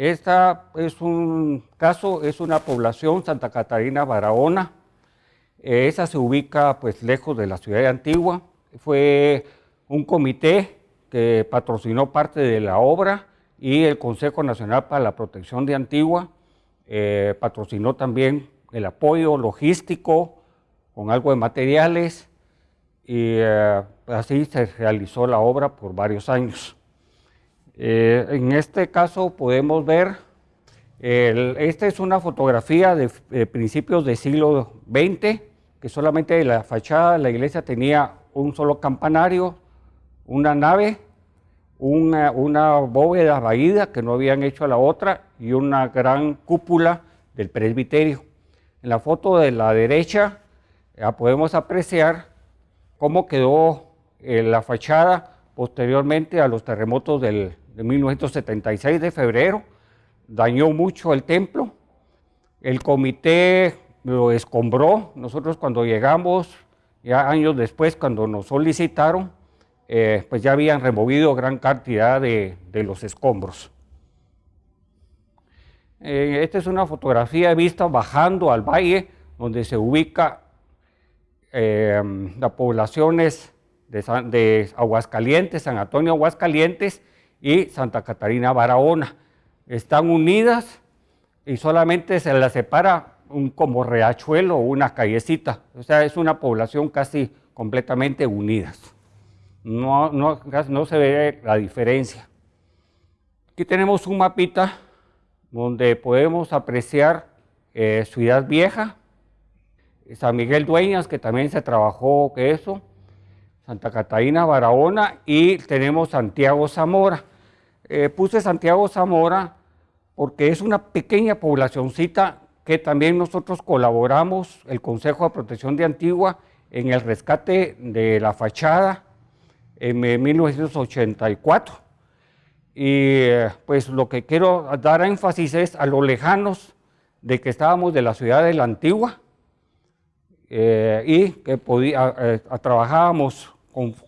Esta es un caso, es una población, Santa Catarina Barahona. Esa se ubica pues lejos de la ciudad de Antigua. Fue un comité que patrocinó parte de la obra y el Consejo Nacional para la Protección de Antigua eh, patrocinó también el apoyo logístico con algo de materiales y eh, así se realizó la obra por varios años. Eh, en este caso podemos ver, esta es una fotografía de, principios del siglo XX, que solamente la fachada de la iglesia tenía un solo campanario, una nave, una, una bóveda vaída que no habían hecho a la otra y una gran cúpula del presbiterio. En la foto de la derecha ya podemos apreciar cómo quedó eh, la fachada posteriormente a los terremotos del, de 1976 de febrero, dañó mucho el templo, el comité lo escombró, nosotros cuando llegamos, ya años después cuando nos solicitaron, eh, pues ya habían removido gran cantidad de, los escombros. Eh, esta es una fotografía vista bajando al valle donde se ubica eh, las poblaciones de, Aguascalientes, San Antonio Aguascalientes y Santa Catarina Barahona. Están unidas y solamente se las separa un como riachuelo o una callecita. O sea, es una población casi completamente unidas. No, no, no se ve la diferencia. Aquí tenemos un mapita donde podemos apreciar eh, Ciudad Vieja, San Miguel Dueñas, que también se trabajó que eso, Santa Catarina, Barahona y tenemos Santiago Zamora. Eh, puse Santiago Zamora porque es una pequeña poblacioncita que también nosotros colaboramos, el Consejo de Protección de Antigua, en el rescate de la fachada en 1984. Y eh, pues lo que quiero dar énfasis es a lo lejanos de que estábamos de la ciudad de la Antigua eh, y que podía, eh, trabajábamos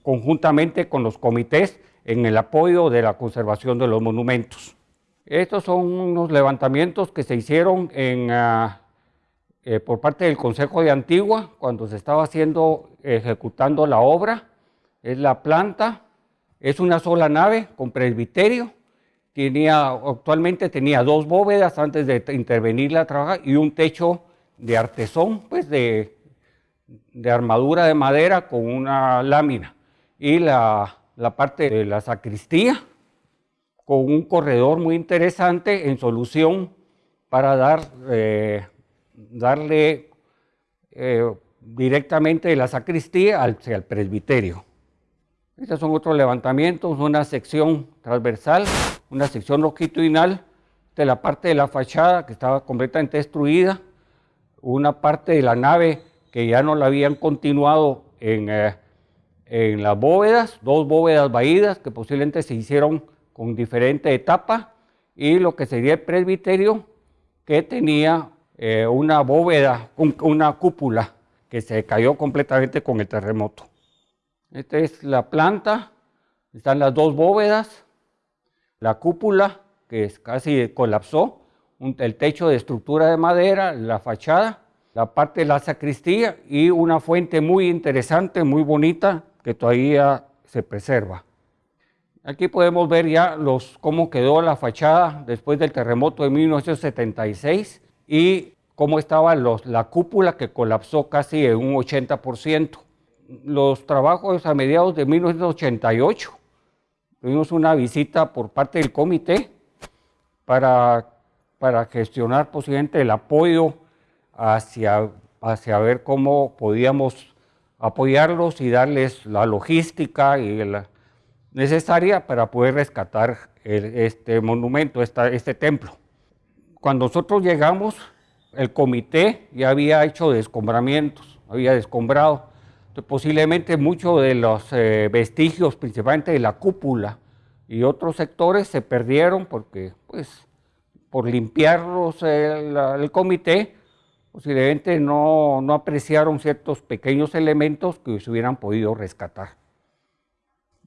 conjuntamente con los comités en el apoyo de la conservación de los monumentos. Estos son unos levantamientos que se hicieron en, ah, eh, por parte del Consejo de Antigua cuando se estaba haciendo, ejecutando la obra. Es la planta, es una sola nave con presbiterio. Tenía, actualmente tenía dos bóvedas antes de intervenir la trabaja y un techo de artesón, pues de, de armadura de madera con una lámina y la, parte de la sacristía con un corredor muy interesante en solución para dar, eh, darle eh, directamente de la sacristía al, al presbiterio. Estos son otros levantamientos, una sección transversal, una sección longitudinal de la parte de la fachada que estaba completamente destruida, una parte de la nave que ya no la habían continuado en, eh, en las bóvedas, dos bóvedas vaídas que posiblemente se hicieron con diferente etapa y lo que sería el presbiterio que tenía eh, una bóveda, una cúpula que se cayó completamente con el terremoto. Esta es la planta, están las dos bóvedas, la cúpula que casi colapsó, el techo de estructura de madera, la fachada la parte de la sacristía y una fuente muy interesante, muy bonita, que todavía se preserva. Aquí podemos ver ya los, cómo quedó la fachada después del terremoto de 1976 y cómo estaba los, la cúpula que colapsó casi en un 80%. Los trabajos a mediados de 1988, tuvimos una visita por parte del comité para, para gestionar posiblemente el apoyo hacia, hacia ver cómo podíamos apoyarlos y darles la logística y la necesaria para poder rescatar este monumento, este templo. Cuando nosotros llegamos, el comité ya había hecho descombramientos, había descombrado. posiblemente muchos de los eh, vestigios, principalmente de la cúpula y otros sectores, se perdieron porque, pues, por limpiarlos el comité, posiblemente no, no apreciaron ciertos pequeños elementos que se hubieran podido rescatar.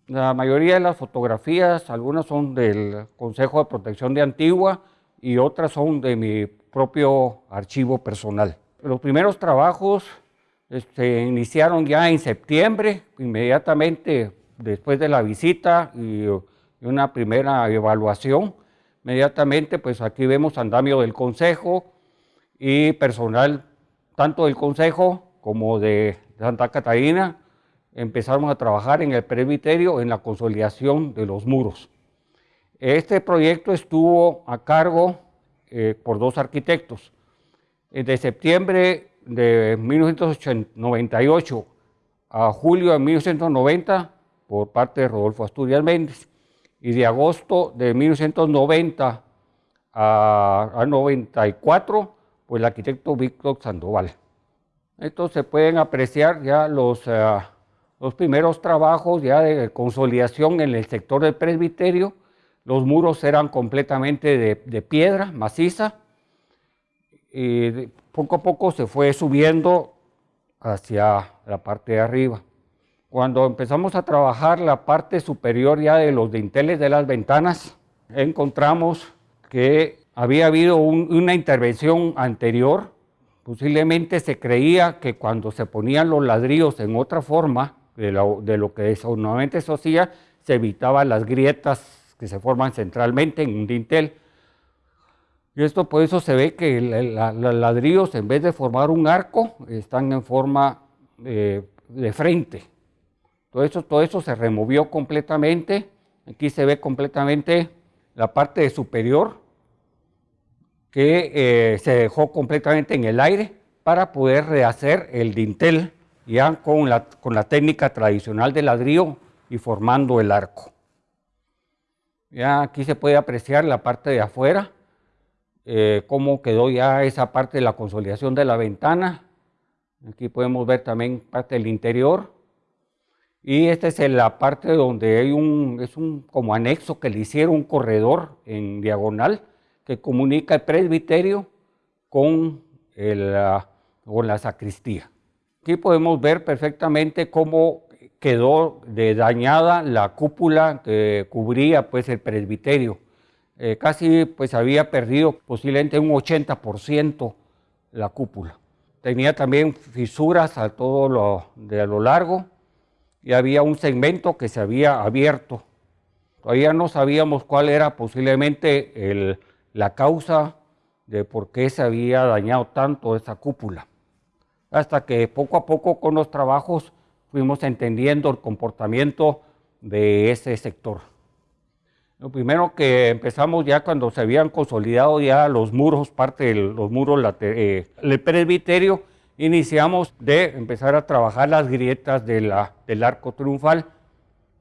La mayoría de las fotografías, algunas son del Consejo de Protección de Antigua y otras son de mi propio archivo personal. Los primeros trabajos se este, iniciaron ya en septiembre, inmediatamente después de la visita y, una primera evaluación. Inmediatamente, pues aquí vemos andamio del Consejo y personal tanto del Consejo como de Santa Catarina, empezamos a trabajar en el presbiterio en la consolidación de los muros. Este proyecto estuvo a cargo eh, por dos arquitectos. De septiembre de 1998 a julio de 1990 por parte de Rodolfo Asturias Méndez y de agosto de 1990 a, a 94 pues el arquitecto Víctor Sandoval. Estos se pueden apreciar ya los, eh, los primeros trabajos ya de consolidación en el sector del presbiterio. Los muros eran completamente de, piedra maciza y poco a poco se fue subiendo hacia la parte de arriba. Cuando empezamos a trabajar la parte superior ya de los dinteles de las ventanas, encontramos que había habido una intervención anterior, posiblemente se creía que cuando se ponían los ladrillos en otra forma de lo, que normalmente se hacía, se evitaban las grietas que se forman centralmente en un dintel. Y esto por eso se ve que los ladrillos en vez de formar un arco, están en forma de frente. Todo eso, todo eso se removió completamente. Aquí se ve completamente la parte superior que eh, se dejó completamente en el aire para poder rehacer el dintel ya con la, con la técnica tradicional de ladrillo y formando el arco. Ya aquí se puede apreciar la parte de afuera, eh, cómo quedó ya esa parte de la consolidación de la ventana. Aquí podemos ver también parte del interior. Y esta es la parte donde hay un, es un como anexo que le hicieron un corredor en diagonal que comunica el presbiterio con, la sacristía. Aquí podemos ver perfectamente cómo quedó dañada la cúpula que cubría pues, el presbiterio. Eh, casi pues, había perdido posiblemente un 80% la cúpula. Tenía también fisuras a todo lo, de lo largo y había un segmento que se había abierto. Todavía no sabíamos cuál era posiblemente el, la causa de por qué se había dañado tanto esa cúpula. Hasta que poco a poco con los trabajos fuimos entendiendo el comportamiento de ese sector. Lo primero que empezamos ya cuando se habían consolidado ya los muros, parte de los muros eh, del presbiterio, iniciamos de empezar a trabajar las grietas del arco triunfal.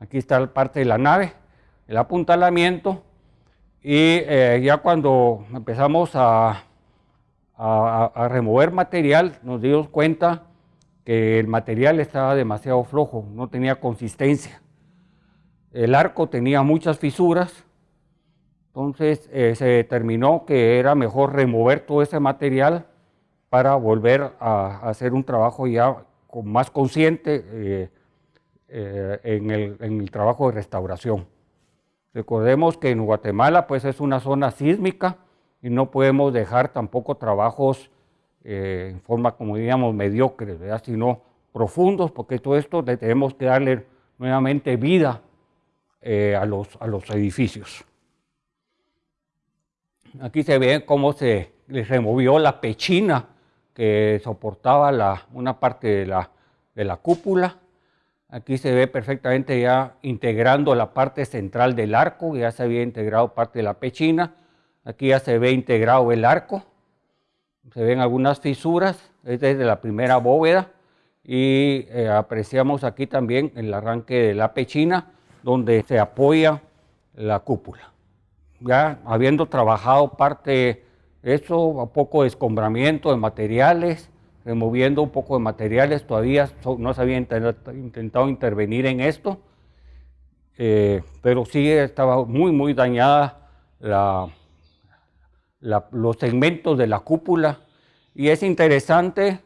Aquí está la parte de la nave, el apuntalamiento, y eh, ya cuando empezamos a, remover material, nos dimos cuenta que el material estaba demasiado flojo, no tenía consistencia. El arco tenía muchas fisuras, entonces eh, se determinó que era mejor remover todo ese material para volver a, hacer un trabajo ya más consciente eh, en el trabajo de restauración. Recordemos que en Guatemala pues es una zona sísmica y no podemos dejar tampoco trabajos eh, en forma, como diríamos, mediocres, sino profundos, porque todo esto tenemos que darle nuevamente vida eh, a, los, a los edificios. Aquí se ve cómo se removió la pechina que soportaba una parte de la, de la cúpula Aquí se ve perfectamente ya integrando la parte central del arco, ya se había integrado parte de la pechina. Aquí ya se ve integrado el arco. Se ven algunas fisuras, es desde la primera bóveda. Y eh, apreciamos aquí también el arranque de la pechina, donde se apoya la cúpula. Ya habiendo trabajado parte de eso, poco de escombramiento de materiales, removiendo un poco de materiales, todavía no se había intentado intervenir en esto, eh, pero sí estaba muy, muy dañada los segmentos de la cúpula. Y es interesante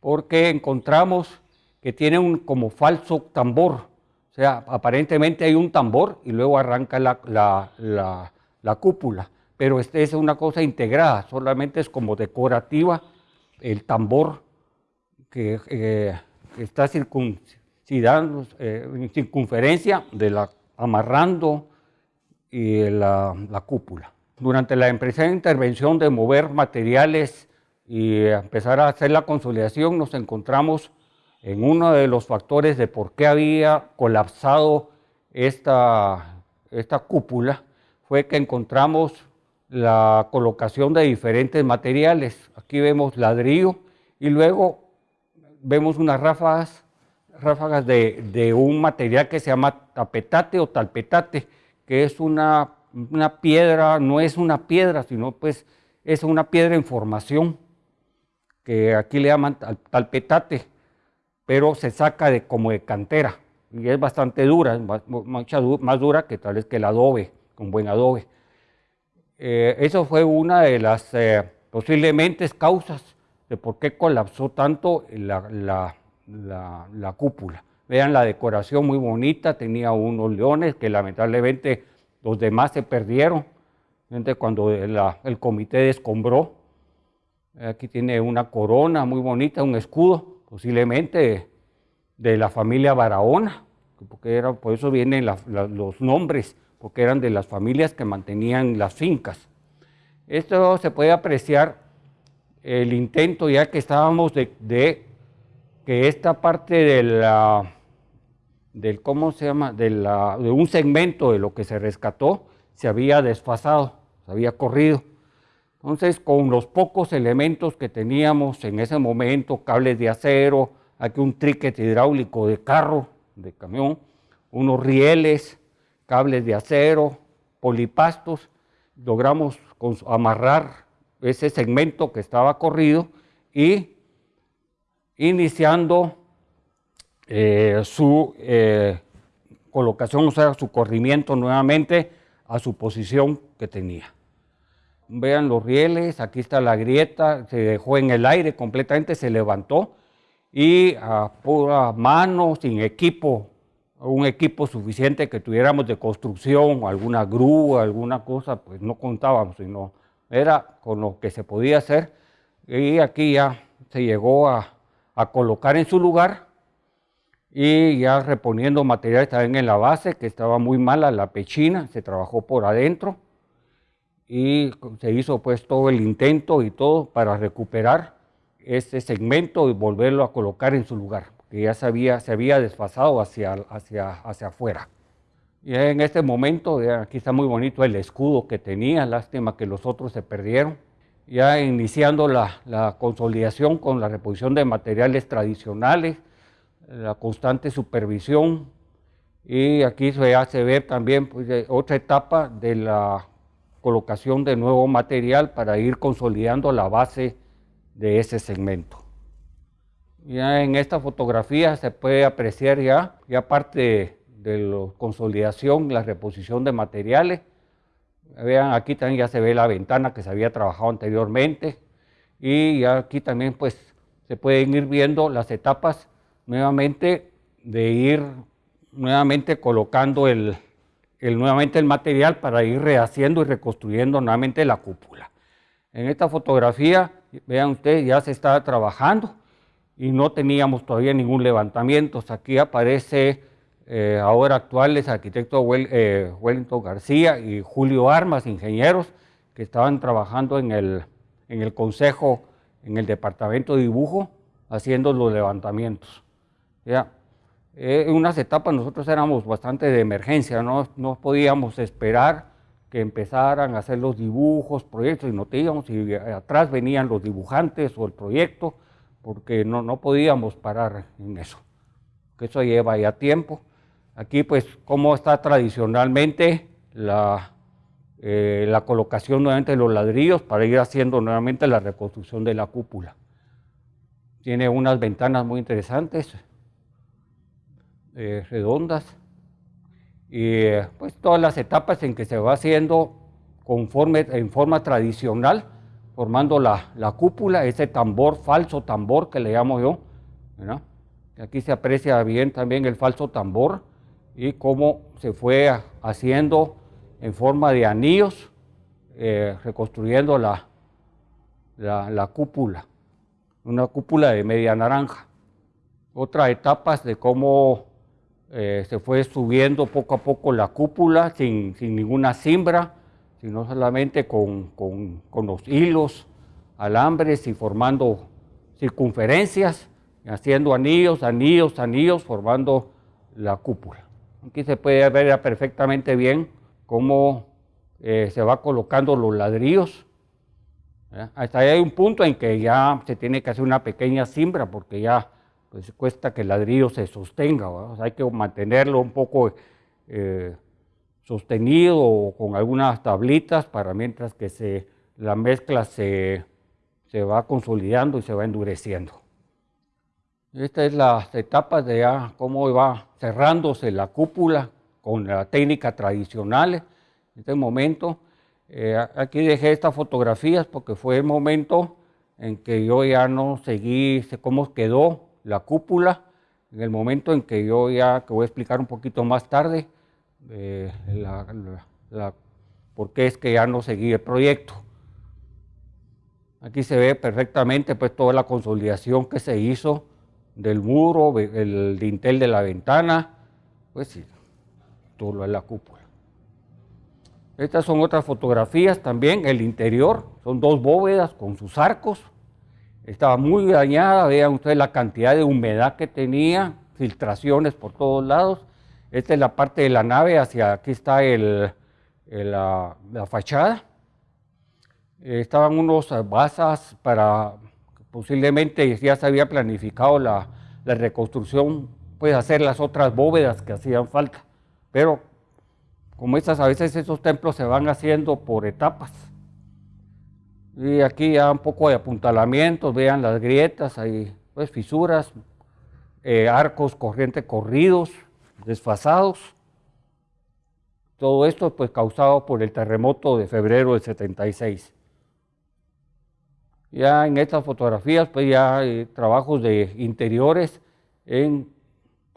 porque encontramos que tiene un como falso tambor, O sea, aparentemente hay un tambor y luego arranca la, cúpula, pero este es una cosa integrada, solamente es como decorativa el tambor que, eh, está circuncidando, eh, en circunferencia de la, amarrando y la, cúpula. Durante la de intervención de mover materiales y empezar a hacer la consolidación, nos encontramos en uno de los factores de por qué había colapsado esta, esta cúpula, fue que encontramos la colocación de diferentes materiales. Aquí vemos ladrillo y luego vemos unas ráfagas, ráfagas de, de un material que se llama tapetate o talpetate, que es una, una piedra, no es una piedra, sino pues es una piedra en formación, que aquí le llaman talpetate pero se saca de, como de cantera y es bastante dura, más, más dura que tal vez que el adobe, con buen adobe. Eh, eso fue una de las eh, posiblemente causas de por qué colapsó tanto la, la, cúpula. Vean la decoración muy bonita, tenía unos leones que lamentablemente los demás se perdieron cuando el comité descombró. Aquí tiene una corona muy bonita, un escudo, posiblemente de la familia Barahona, porque era, por eso vienen los nombres, porque eran de las familias que mantenían las fincas. Esto se puede apreciar el intento ya que estábamos de, que esta parte de la, del, ¿cómo se llama?, de, la, de un segmento de lo que se rescató, se había desfasado, se había corrido. Entonces, con los pocos elementos que teníamos en ese momento, cables de acero, aquí un triquet hidráulico de carro, de camión, unos rieles, cables de acero, polipastos, logramos amarrar ese segmento que estaba corrido y iniciando eh, su eh, colocación, o sea, su corrimiento nuevamente a su posición que tenía. Vean los rieles, aquí está la grieta, se dejó en el aire completamente, se levantó y a pura mano, sin equipo, un equipo suficiente que tuviéramos de construcción, alguna grúa, alguna cosa, pues no contábamos, sino era con lo que se podía hacer. Y aquí ya se llegó a, colocar en su lugar y ya reponiendo materiales también en la base, que estaba muy mala la pechina, se trabajó por adentro y se hizo pues todo el intento y todo para recuperar este segmento y volverlo a colocar en su lugar, que ya se había, se había desfasado hacia, hacia, hacia afuera. Y en este momento, aquí está muy bonito el escudo que tenía, lástima que los otros se perdieron. Ya iniciando la, consolidación con la reposición de materiales tradicionales, la constante supervisión, y aquí ya se ve también pues, otra etapa de la colocación de nuevo material para ir consolidando la base de ese segmento. Ya en esta fotografía se puede apreciar ya, ya parte de la consolidación, la reposición de materiales. Vean, aquí también ya se ve la ventana que se había trabajado anteriormente. Y aquí también pues se pueden ir viendo las etapas nuevamente de ir nuevamente colocando el, nuevamente el material para ir rehaciendo y reconstruyendo nuevamente la cúpula. En esta fotografía, vean ustedes, ya se está trabajando y no teníamos todavía ningún levantamiento. Aquí aparece eh, ahora actuales arquitecto eh, Wellington García y Julio Armas, ingenieros, que estaban trabajando en el, en el consejo, en el departamento de dibujo, haciendo los levantamientos. ¿ya? Eh, en unas etapas nosotros éramos bastante de emergencia, no, no podíamos esperar que empezaran a hacer los dibujos, proyectos, y no teníamos, y atrás venían los dibujantes o el proyecto, porque no, no podíamos parar en eso, que eso lleva ya tiempo. Aquí pues cómo está tradicionalmente la, eh, la colocación nuevamente de los ladrillos para ir haciendo nuevamente la reconstrucción de la cúpula. Tiene unas ventanas muy interesantes, eh, redondas y pues todas las etapas en que se va haciendo conforme, en forma tradicional, formando la, la cúpula, ese tambor, falso tambor que le llamo yo. Aquí se aprecia bien también el falso tambor y cómo se fue haciendo en forma de anillos, eh, reconstruyendo la, la, cúpula, una cúpula de media naranja. Otra etapa de cómo eh, se fue subiendo poco a poco la cúpula sin, ninguna cimbra, sino solamente con, con, los hilos, alambres y formando circunferencias, haciendo anillos, anillos, anillos, formando la cúpula. Aquí se puede ver perfectamente bien cómo eh, se va colocando los ladrillos. Hasta ahí hay un punto en que ya se tiene que hacer una pequeña cimbra porque ya pues, cuesta que el ladrillo se sostenga. hay que mantenerlo un poco eh, sostenido con algunas tablitas para mientras que se, la mezcla se, se va consolidando y se va endureciendo. Esta es las etapas de ya cómo va cerrándose la cúpula con la técnica tradicional. En este momento, eh, aquí dejé estas fotografías porque fue el momento en que yo ya no seguí cómo quedó la cúpula, en el momento en que yo ya, que voy a explicar un poquito más tarde, eh, por qué es que ya no seguí el proyecto. Aquí se ve perfectamente pues toda la consolidación que se hizo del muro, el dintel de la ventana, pues sí, todo lo de la cúpula. Estas son otras fotografías también, el interior, son dos bóvedas con sus arcos. Estaba muy dañada, vean ustedes la cantidad de humedad que tenía, filtraciones por todos lados. Esta es la parte de la nave, hacia aquí está la, fachada. estaban unos basas para posiblemente ya se había planificado la, reconstrucción, pues hacer las otras bóvedas que hacían falta. Pero como estas, a veces esos templos se van haciendo por etapas. Y aquí ya un poco de apuntalamientos, vean las grietas, hay pues fisuras, eh, arcos corriente corridos, desfasados. Todo esto pues causado por el terremoto de febrero del 76. Ya en estas fotografías, pues ya hay trabajos de interiores en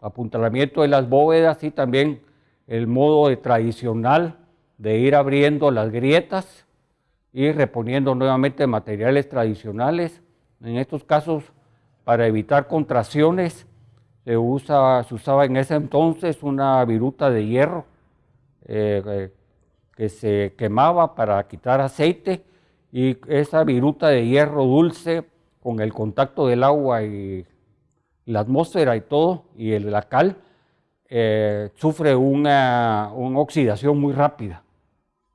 apuntalamiento de las bóvedas y también el modo tradicional de ir abriendo las grietas y reponiendo nuevamente materiales tradicionales. En estos casos, para evitar contracciones, se, usa, se usaba en ese entonces una viruta de hierro eh, eh, que se quemaba para quitar aceite y esa viruta de hierro dulce con el contacto del agua y la atmósfera y todo, y la cal, eh, sufre una, oxidación muy rápida,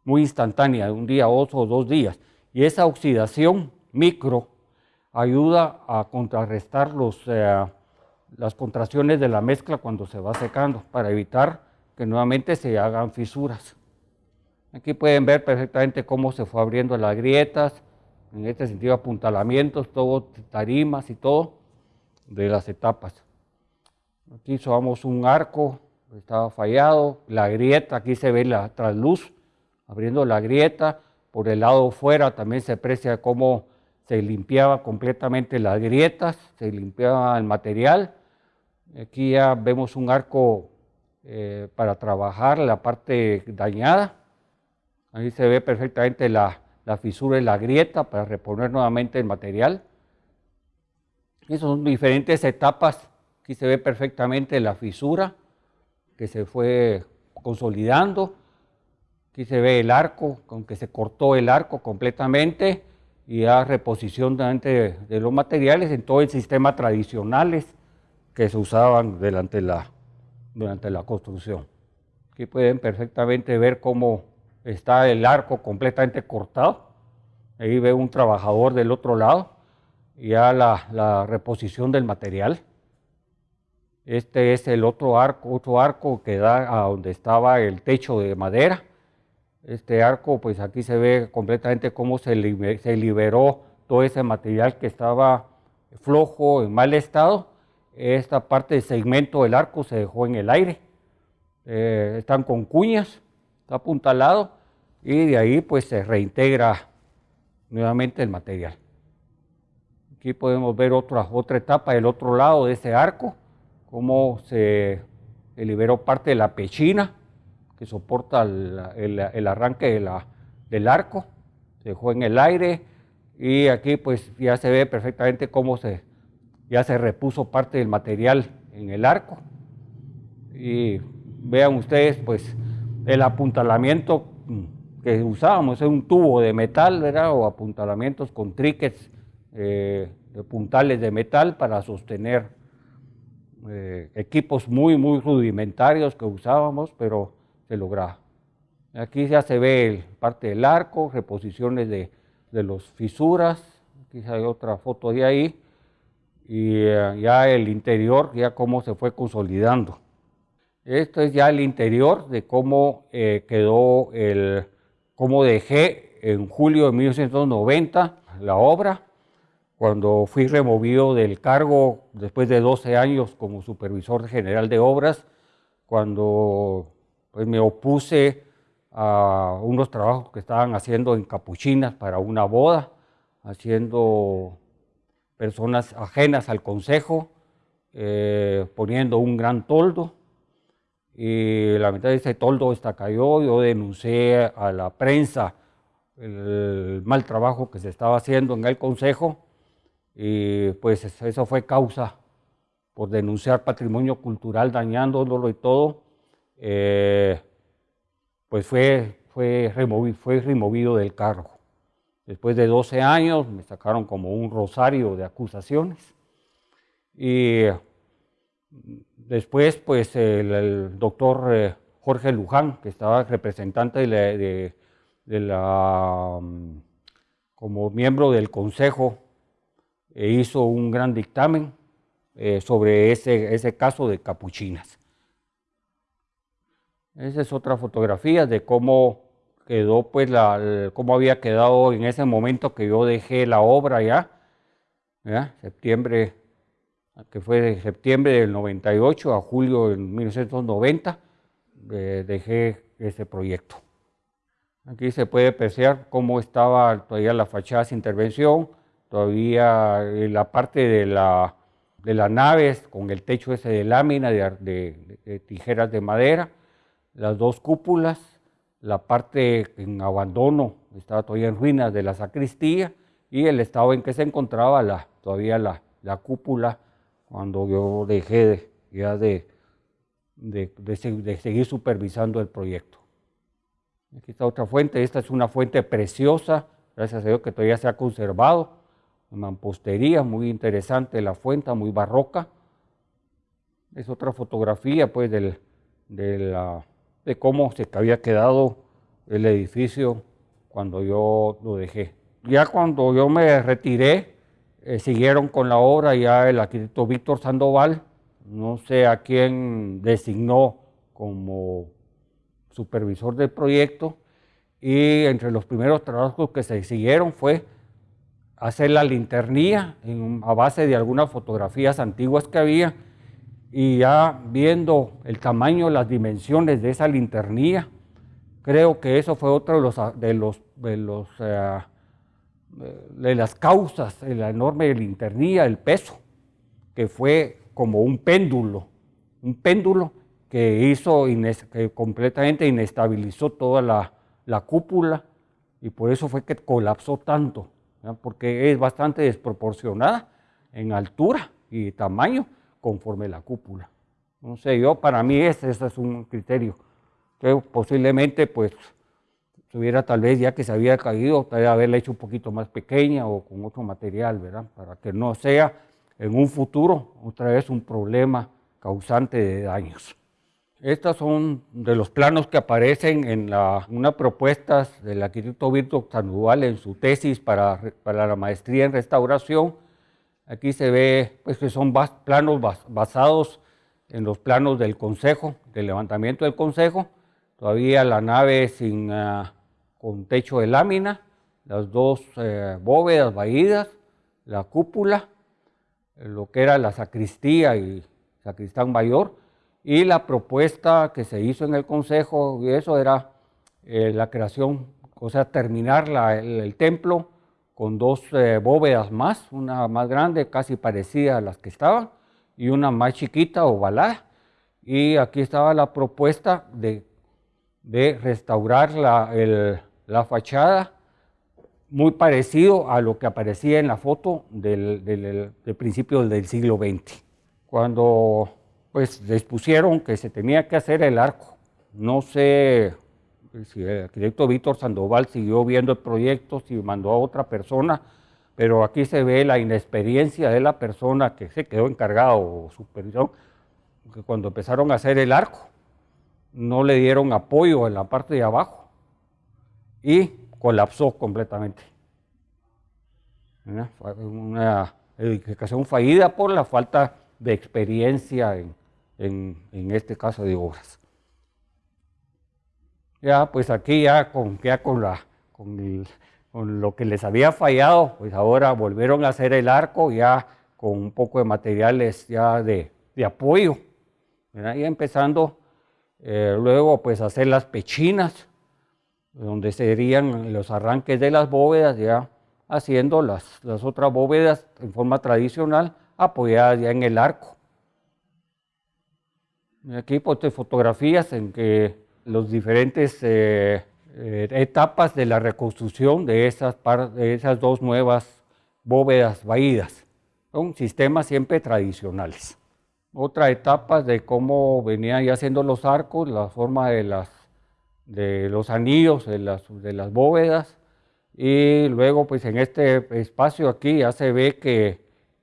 muy instantánea, de un día, otro o dos días. Y esa oxidación micro ayuda a contrarrestar los, las contracciones de la mezcla cuando se va secando, para evitar que nuevamente se hagan fisuras. Aquí pueden ver perfectamente cómo se fue abriendo las grietas, en este sentido apuntalamientos, todo, tarimas y todo de las etapas. Aquí somos un arco, estaba fallado, la grieta, aquí se ve la trasluz, abriendo la grieta, por el lado fuera también se aprecia cómo se limpiaba completamente las grietas, se limpiaba el material. Aquí ya vemos un arco eh, para trabajar la parte dañada. Ahí se ve perfectamente la, fisura y la grieta para reponer nuevamente el material. Esas son diferentes etapas. Aquí se ve perfectamente la fisura que se fue consolidando. Aquí se ve el arco, con que se cortó el arco completamente y la reposición de, de los materiales en todo el sistema tradicionales que se usaban durante la, durante la construcción. Aquí pueden perfectamente ver cómo está el arco completamente cortado. Ahí ve un trabajador del otro lado, ya la, la reposición del material. Este es el otro arco, otro arco que da a donde estaba el techo de madera. Este arco, pues aquí se ve completamente cómo se, se liberó todo ese material que estaba flojo, en mal estado. Esta parte del segmento del arco se dejó en el aire. Eh, están con cuñas apuntalado y de ahí pues se reintegra nuevamente el material. Aquí podemos ver otra, otra etapa del otro lado de ese arco, cómo se liberó parte de la pechina que soporta el, arranque del arco, se dejó en el aire y aquí pues ya se ve perfectamente cómo se, ya se repuso parte del material en el arco y vean ustedes pues el apuntalamiento que usábamos, es un tubo de metal, ¿verdad? O apuntalamientos con triquets eh, de puntales de metal para sostener eh, equipos muy, muy rudimentarios que usábamos, pero se lograba. Aquí ya se ve parte del arco, reposiciones de, de los fisuras, aquí hay otra foto de ahí, y eh, ya el interior, ya cómo se fue consolidando. Esto es ya el interior de cómo eh, quedó el, cómo dejé en julio de 1990 la obra, cuando fui removido del cargo después de 12 años como supervisor general de obras, cuando pues, me opuse a unos trabajos que estaban haciendo en capuchinas para una boda, haciendo personas ajenas al consejo, eh, poniendo un gran toldo, y la mitad de ese toldo está cayó, yo denuncié a la prensa el mal trabajo que se estaba haciendo en el consejo, y pues eso fue causa por denunciar patrimonio cultural dañándolo y todo, eh, pues fue, fue, removido, fue removido del cargo. Después de 12 años me sacaron como un rosario de acusaciones y después pues el, doctor eh, Jorge Luján, que estaba representante de la, mm, como miembro del consejo, e hizo un gran dictamen eh, sobre ese, ese caso de capuchinas. Esa es otra fotografía de cómo quedó, pues, la, cómo había quedado en ese momento que yo dejé la obra ya, septiembre, que fue de septiembre del 98 a julio del 1990, eh, dejé ese proyecto. Aquí se puede apreciar cómo estaba todavía la fachada sin intervención, todavía la parte de la, de la nave con el techo ese de lámina, de tijeras de madera, las dos cúpulas, la parte en abandono, estaba todavía en ruinas de la sacristía, y el estado en que se encontraba todavía la, la cúpula cuando yo dejé ya de, de, de, seguir supervisando el proyecto. Aquí está otra fuente, esta es una fuente preciosa, gracias a Dios que todavía se ha conservado, mampostería, muy interesante la fuente, muy barroca. Es otra fotografía pues de la de cómo se había quedado el edificio cuando yo lo dejé. Ya cuando yo me retiré, eh, siguieron con la obra ya el arquitecto Víctor Sandoval, no sé a quién designó como supervisor del proyecto, y entre los primeros trabajos que se siguieron fue hacer la linternía a base de algunas fotografías antiguas que había, y ya viendo el tamaño, las dimensiones de esa linternía, creo que eso fue otro de los, de los, de eh, de las causas la enorme linternía, el peso, que fue como un péndulo, un péndulo que hizo, que completamente inestabilizó toda la, la, cúpula y por eso fue que colapsó tanto, porque es bastante desproporcionada en altura y tamaño conforme la cúpula. No sé, yo para mí ese, es un criterio que posiblemente pues tuviera tal vez ya que se había caído, tal vez haberla hecho un poquito más pequeña o con otro material, ¿verdad? Para que no sea en un futuro otra vez un problema causante de daños. Estos son de los planos que aparecen en la, una propuesta del arquitecto Víctor Sandoval en su tesis para la maestría en restauración, Aquí se ve pues, que son planos basados en los planos del Consejo, del levantamiento del Consejo. Todavía la nave sin, ah, con techo de lámina, las dos eh, bóvedas vaídas, la cúpula, lo que era la sacristía y sacristán mayor, y la propuesta que se hizo en el Consejo, y eso era eh, la creación, o sea, terminar el templo con dos eh, bóvedas más, una más grande, casi parecida a las que estaban, y una más chiquita, ovalada, y aquí estaba la propuesta de, de restaurar la, la, fachada muy parecido a lo que aparecía en la foto del, del, del principio del siglo XX, cuando pues les pusieron que se tenía que hacer el arco. No sé el arquitecto Víctor Sandoval siguió viendo el proyecto, si mandó a otra persona, pero aquí se ve la inexperiencia de la persona que se quedó encargado o supervisión, que cuando empezaron a hacer el arco, no le dieron apoyo en la parte de abajo y colapsó completamente. Una edificación fallida por la falta de experiencia en, en, este caso de obras. Ya, pues aquí ya con, ya con, la, con, lo que les había fallado, pues ahora volvieron a hacer el arco ya con un poco de materiales ya de, de apoyo. Y empezando eh, luego pues hacer las pechinas, donde serían los arranques de las bóvedas, ya haciendo las, las otras bóvedas en forma tradicional, apoyadas ya en el arco. Aquí pues fotografías en que los diferentes eh, eh, etapas de la reconstrucción de esas, de esas dos nuevas bóvedas vaídas. Son sistemas siempre tradicionales. Otra etapa de cómo venían ya haciendo los arcos, la forma de, las, de los anillos de las, de las bóvedas. Y luego pues en este espacio aquí ya se ve que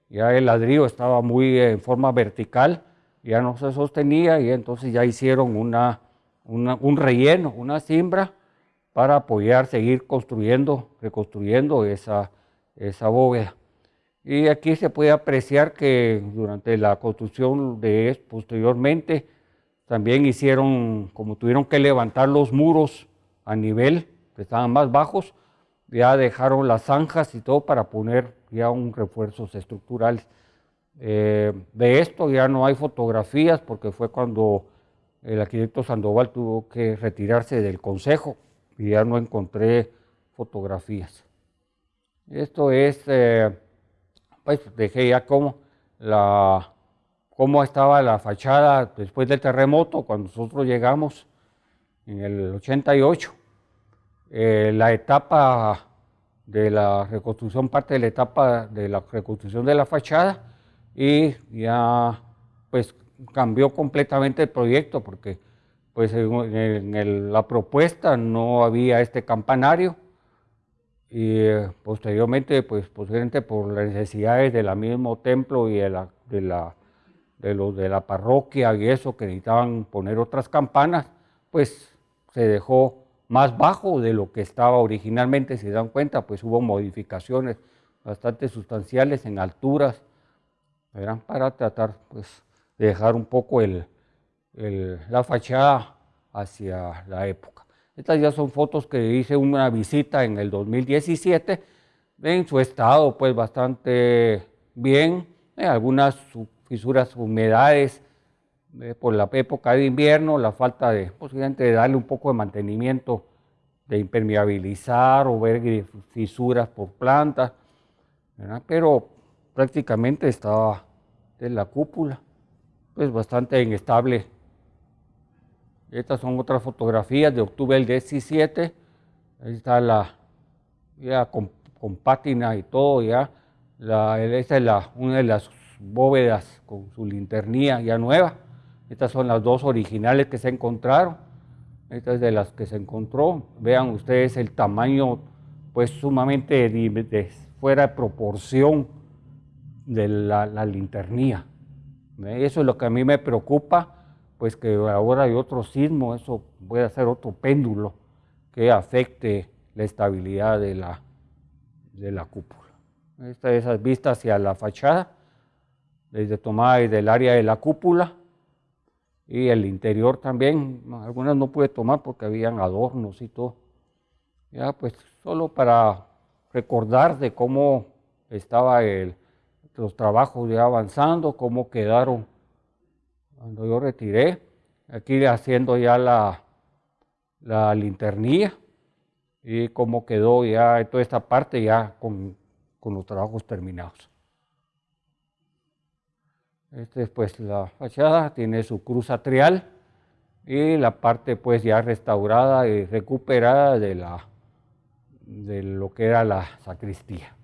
ya el ladrillo estaba muy en forma vertical ya no se sostenía y entonces ya hicieron una, un relleno, una simbra para apoyar, seguir construyendo, reconstruyendo esa, esa bóveda. Y aquí se puede apreciar que durante la construcción de posteriormente también hicieron, como tuvieron que levantar los muros a nivel, que estaban más bajos, ya dejaron las zanjas y todo para poner ya un refuerzos estructurales. Eh, de esto ya no hay fotografías porque fue cuando el arquitecto Sandoval tuvo que retirarse del consejo y ya no encontré fotografías. Esto es, eh, pues dejé ya cómo, la, cómo estaba la fachada después del terremoto cuando nosotros llegamos en el 88. Eh, la etapa de la reconstrucción, parte de la etapa de la reconstrucción de la fachada, y ya pues cambió completamente el proyecto porque pues en, la propuesta no había este campanario y eh, posteriormente pues posiblemente por las necesidades del mismo templo y de la, de la, de los de la parroquia y eso que necesitaban poner otras campanas pues se dejó más bajo de lo que estaba originalmente, si se dan cuenta, pues hubo modificaciones bastante sustanciales en alturas eran para tratar pues, de dejar un poco el, la fachada hacia la época. Estas ya son fotos que hice una visita en el 2017, en su estado pues bastante bien, algunas fisuras, humedades eh, por la época de invierno, la falta de posiblemente de darle un poco de mantenimiento, de impermeabilizar o ver fisuras por plantas, pero prácticamente estaba de la cúpula, pues bastante inestable. Estas son otras fotografías de octubre del 17, ahí está la, ya con, pátina y todo ya, la, esta es la, una de las bóvedas con su linternía ya nueva, estas son las dos originales que se encontraron, estas es de las que se encontró, vean ustedes el tamaño pues sumamente fuera de proporción de la linternía. Eso es lo que a mí me preocupa, pues que ahora hay otro sismo, eso puede ser otro péndulo que afecte la estabilidad de la, de la cúpula. Esta es esas vistas hacia la fachada, desde tomada desde el área de la cúpula y el interior también. Algunas no pude tomar porque habían adornos y todo. Ya, pues solo para recordar de cómo estaba el, los trabajos ya avanzando, cómo quedaron cuando yo retiré, aquí haciendo ya la, la linternía y cómo quedó ya toda esta parte ya con, los trabajos terminados. Esta es pues la fachada, tiene su cruz atrial y la parte pues ya restaurada y recuperada de, la, de lo que era la sacristía.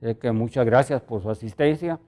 Que muchas gracias por su asistencia.